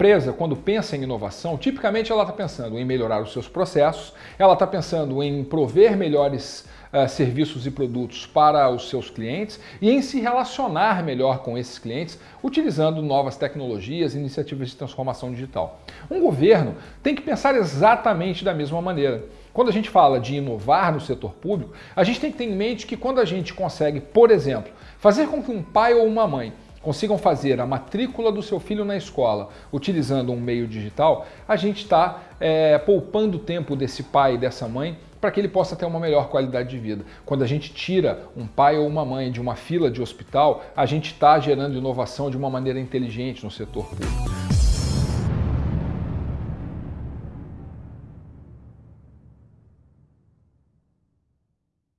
empresa, quando pensa em inovação, tipicamente ela está pensando em melhorar os seus processos, ela está pensando em prover melhores uh, serviços e produtos para os seus clientes e em se relacionar melhor com esses clientes utilizando novas tecnologias e iniciativas de transformação digital. Um governo tem que pensar exatamente da mesma maneira. Quando a gente fala de inovar no setor público, a gente tem que ter em mente que quando a gente consegue, por exemplo, fazer com que um pai ou uma mãe consigam fazer a matrícula do seu filho na escola utilizando um meio digital, a gente está é, poupando tempo desse pai e dessa mãe para que ele possa ter uma melhor qualidade de vida. Quando a gente tira um pai ou uma mãe de uma fila de hospital, a gente está gerando inovação de uma maneira inteligente no setor público.